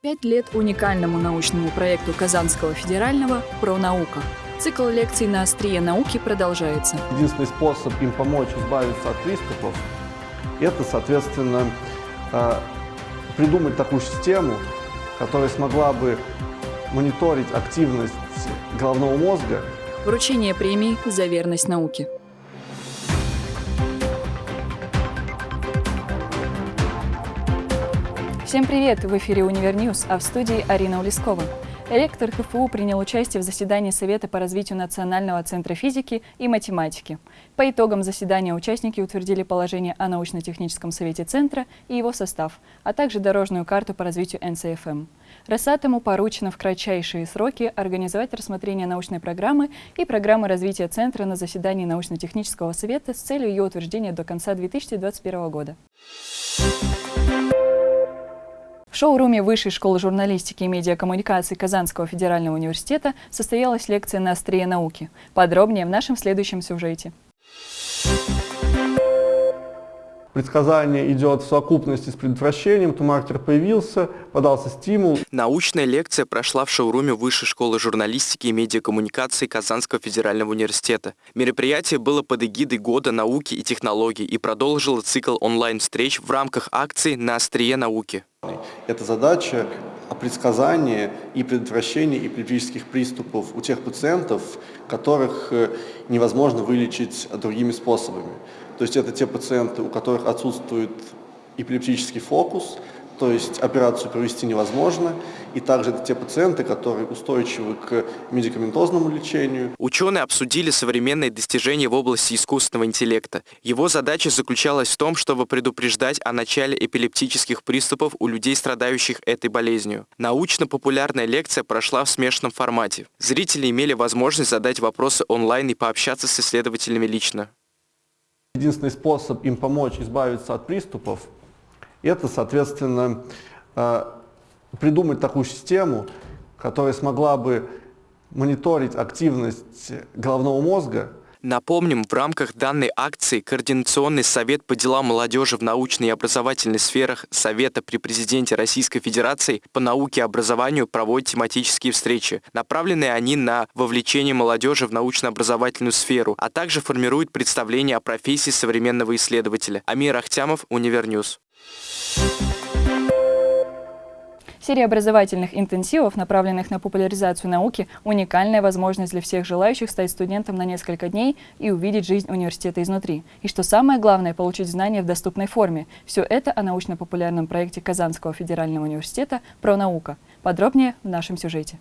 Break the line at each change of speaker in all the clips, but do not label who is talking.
Пять лет уникальному научному проекту Казанского федерального «Про наука». Цикл лекций на острие науки продолжается.
Единственный способ им помочь избавиться от приступов – это, соответственно, э, придумать такую систему, которая смогла бы мониторить активность головного мозга.
Вручение премии за верность науке. Всем привет! В эфире «Универньюз», а в студии Арина Улескова. Ректор КФУ принял участие в заседании Совета по развитию Национального центра физики и математики. По итогам заседания участники утвердили положение о научно-техническом совете Центра и его состав, а также дорожную карту по развитию НЦФМ. Росатому поручено в кратчайшие сроки организовать рассмотрение научной программы и программы развития Центра на заседании научно-технического совета с целью ее утверждения до конца 2021 года. В шоуруме Высшей школы журналистики и медиакоммуникации Казанского федерального университета состоялась лекция на острие науки. Подробнее в нашем следующем сюжете.
Предсказание идет в совокупности с предотвращением, то маркер появился, подался стимул.
Научная лекция прошла в шоуруме Высшей школы журналистики и медиакоммуникации Казанского федерального университета. Мероприятие было под эгидой Года науки и технологий и продолжило цикл онлайн-встреч в рамках акции «На острие науки».
Это задача о предсказании и предотвращении эпилептических приступов у тех пациентов, которых э, невозможно вылечить другими способами. То есть это те пациенты, у которых отсутствует эпилептический фокус, то есть операцию провести невозможно. И также это те пациенты, которые устойчивы к медикаментозному лечению.
Ученые обсудили современные достижения в области искусственного интеллекта. Его задача заключалась в том, чтобы предупреждать о начале эпилептических приступов у людей, страдающих этой болезнью. Научно-популярная лекция прошла в смешанном формате. Зрители имели возможность задать вопросы онлайн и пообщаться с исследователями лично.
Единственный способ им помочь избавиться от приступов это, соответственно, э, придумать такую систему, которая смогла бы мониторить активность головного мозга
Напомним, в рамках данной акции Координационный совет по делам молодежи в научной и образовательной сферах Совета при президенте Российской Федерации по науке и образованию проводит тематические встречи. Направленные они на вовлечение молодежи в научно-образовательную сферу, а также формируют представление о профессии современного исследователя. Амир Ахтямов, Универньюз.
Серия образовательных интенсивов, направленных на популяризацию науки, уникальная возможность для всех желающих стать студентом на несколько дней и увидеть жизнь университета изнутри. И что самое главное, получить знания в доступной форме. Все это о научно-популярном проекте Казанского федерального университета «Про наука». Подробнее в нашем сюжете.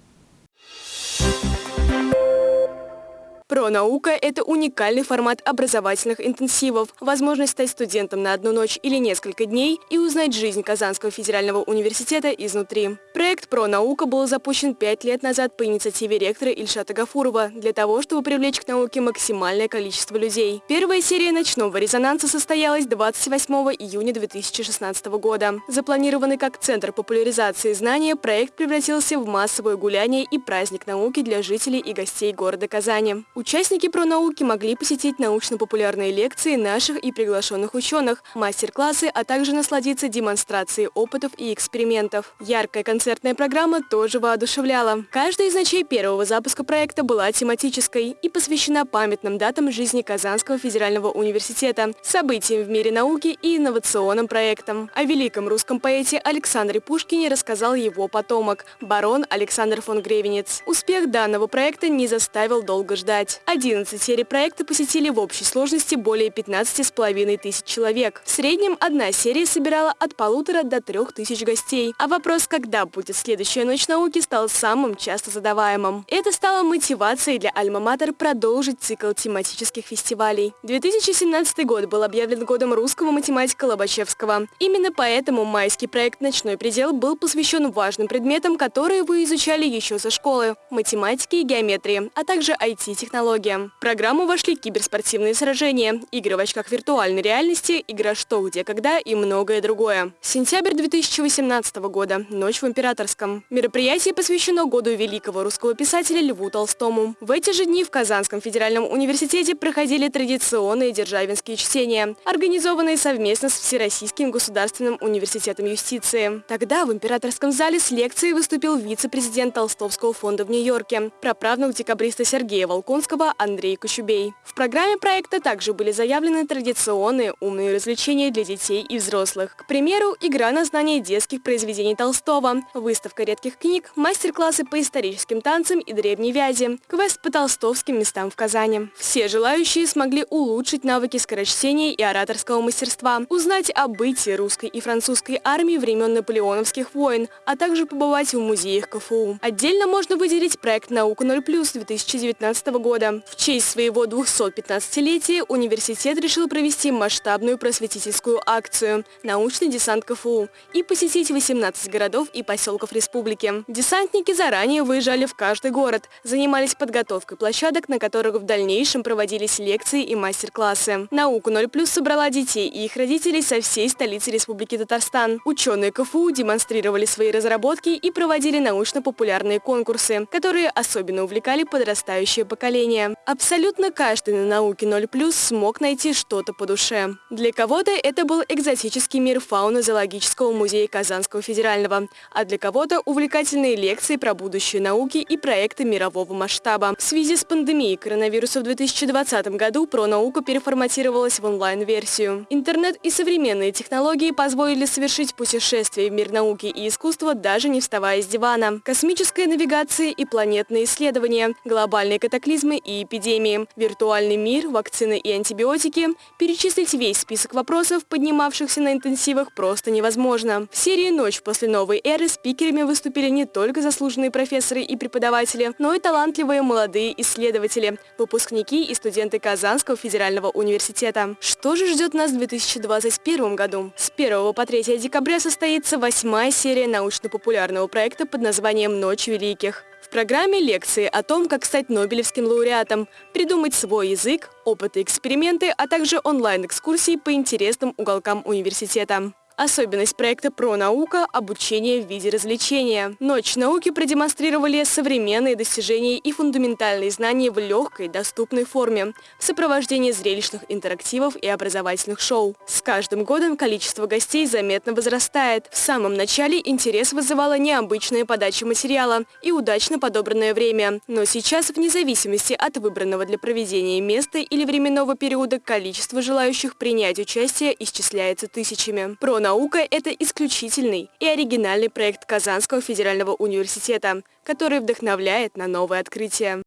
Про-наука – это уникальный формат образовательных интенсивов, возможность стать студентом на одну ночь или несколько дней и узнать жизнь Казанского федерального университета изнутри. Проект «Про-наука» был запущен пять лет назад по инициативе ректора Ильшата Гафурова для того, чтобы привлечь к науке максимальное количество людей. Первая серия ночного резонанса состоялась 28 июня 2016 года. Запланированный как центр популяризации знания, проект превратился в массовое гуляние и праздник науки для жителей и гостей города Казани. Участники пронауки могли посетить научно-популярные лекции наших и приглашенных ученых, мастер-классы, а также насладиться демонстрацией опытов и экспериментов. Яркая концертная программа тоже воодушевляла. Каждая из ночей первого запуска проекта была тематической и посвящена памятным датам жизни Казанского федерального университета, событиям в мире науки и инновационным проектам. О великом русском поэте Александре Пушкине рассказал его потомок, барон Александр фон Гревенец. Успех данного проекта не заставил долго ждать сказать. 11 серий проекта посетили в общей сложности более 15,5 тысяч человек. В среднем одна серия собирала от полутора до трех тысяч гостей. А вопрос, когда будет следующая ночь науки, стал самым часто задаваемым. Это стало мотивацией для Альма-Матер продолжить цикл тематических фестивалей. 2017 год был объявлен годом русского математика Лобачевского. Именно поэтому майский проект «Ночной предел» был посвящен важным предметам, которые вы изучали еще со школы – математике и геометрии, а также IT-технологии технологиям. В программу вошли киберспортивные сражения, игры в очках виртуальной реальности, игра «Что, где, когда» и многое другое. Сентябрь 2018 года. Ночь в Императорском. Мероприятие посвящено году великого русского писателя Льву Толстому. В эти же дни в Казанском федеральном университете проходили традиционные державинские чтения, организованные совместно с Всероссийским государственным университетом юстиции. Тогда в Императорском зале с лекцией выступил вице-президент Толстовского фонда в Нью-Йорке, праправнук декабриста Сергея Волконского Андрей Кочубей. В программе проекта также были заявлены традиционные умные развлечения для детей и взрослых. К примеру, игра на знание детских произведений Толстого, выставка редких книг, мастер-классы по историческим танцам и древней вязи, квест по толстовским местам в Казани. Все желающие смогли улучшить навыки скорочтения и ораторского мастерства, узнать о бытии русской и французской армии времен наполеоновских войн, а также побывать в музеях КФУ. Отдельно можно выделить проект «Наука 0+,» 2019 года. В честь своего 215-летия университет решил провести масштабную просветительскую акцию «Научный десант КФУ» и посетить 18 городов и поселков республики. Десантники заранее выезжали в каждый город, занимались подготовкой площадок, на которых в дальнейшем проводились лекции и мастер-классы. «Наука 0+,» собрала детей и их родителей со всей столицы Республики Татарстан. Ученые КФУ демонстрировали свои разработки и проводили научно-популярные конкурсы, которые особенно увлекали подрастающее поколение. Абсолютно каждый на науке 0+, смог найти что-то по душе. Для кого-то это был экзотический мир фауны зоологического музея Казанского федерального, а для кого-то увлекательные лекции про будущее науки и проекты мирового масштаба. В связи с пандемией коронавируса в 2020 году «Пронаука» переформатировалась в онлайн-версию. Интернет и современные технологии позволили совершить путешествие в мир науки и искусства, даже не вставая с дивана. Космическая навигация и планетные исследования, глобальные катаклизмы и эпидемии, виртуальный мир, вакцины и антибиотики. Перечислить весь список вопросов, поднимавшихся на интенсивах, просто невозможно. В серии «Ночь после новой эры» спикерами выступили не только заслуженные профессоры и преподаватели, но и талантливые молодые исследователи, выпускники и студенты Казанского федерального университета. Что же ждет нас в 2021 году? С 1 по 3 декабря состоится восьмая серия научно-популярного проекта под названием «Ночь великих». В программе лекции о том, как стать Нобелевским лауреатом, придумать свой язык, опыты, эксперименты, а также онлайн-экскурсии по интересным уголкам университета. Особенность проекта «Про-наука» – обучение в виде развлечения. Ночь науки продемонстрировали современные достижения и фундаментальные знания в легкой, доступной форме, в сопровождении зрелищных интерактивов и образовательных шоу. С каждым годом количество гостей заметно возрастает. В самом начале интерес вызывала необычная подача материала и удачно подобранное время. Но сейчас, вне зависимости от выбранного для проведения места или временного периода, количество желающих принять участие исчисляется тысячами. Про наука – это исключительный и оригинальный проект Казанского федерального университета, который вдохновляет на новые открытия.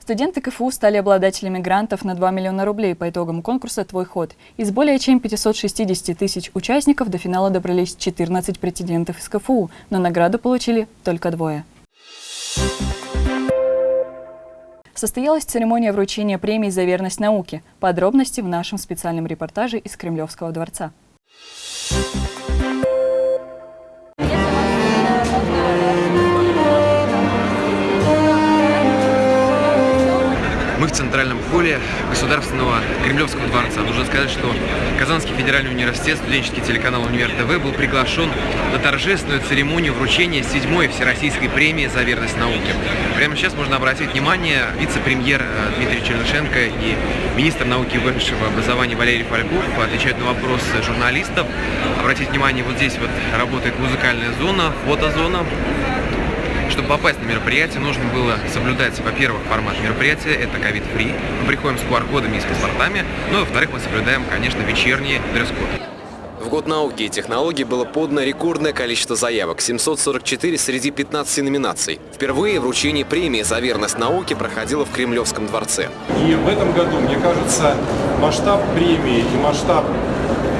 Студенты КФУ стали обладателями грантов на 2 миллиона рублей по итогам конкурса «Твой ход». Из более чем 560 тысяч участников до финала добрались 14 претендентов из КФУ, но награду получили только двое. Состоялась церемония вручения премии за верность науке. Подробности в нашем специальном репортаже из Кремлевского дворца.
В центральном холле Государственного Кремлевского дворца. Нужно сказать, что Казанский федеральный университет, студенческий телеканал Универ ТВ был приглашен на торжественную церемонию вручения седьмой Всероссийской премии за верность науке. Прямо сейчас можно обратить внимание, вице-премьер э, Дмитрий Чернышенко и министр науки и высшего образования Валерий Фальков отвечают на вопросы журналистов. Обратите внимание, вот здесь вот работает музыкальная зона, фотозона, чтобы попасть на мероприятие, нужно было соблюдать, во-первых, формат мероприятия, это ковид-фри. Мы приходим с QR-кодами и с паспортами, ну и, во-вторых, мы соблюдаем, конечно, вечерний дресс-код.
В год науки и технологий было подано рекордное количество заявок – 744 среди 15 номинаций. Впервые вручение премии за верность науке проходило в Кремлевском дворце.
И в этом году, мне кажется, масштаб премии и масштаб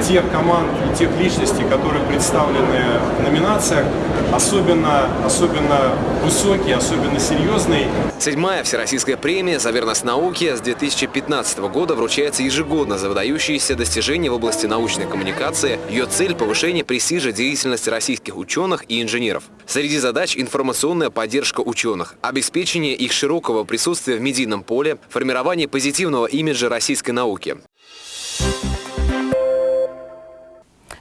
тех команд и тех личностей, которые представлены в номинациях, особенно, особенно высокий, особенно серьезный.
Седьмая всероссийская премия «За верность науке» с 2015 года вручается ежегодно за выдающиеся достижения в области научной коммуникации. Ее цель – повышение престижа деятельности российских ученых и инженеров. Среди задач – информационная поддержка ученых, обеспечение их широкого присутствия в медийном поле, формирование позитивного имиджа российской науки.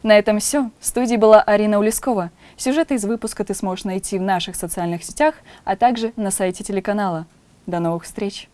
На этом все. В студии была Арина Улескова. Сюжеты из выпуска ты сможешь найти в наших социальных сетях, а также на сайте телеканала. До новых встреч!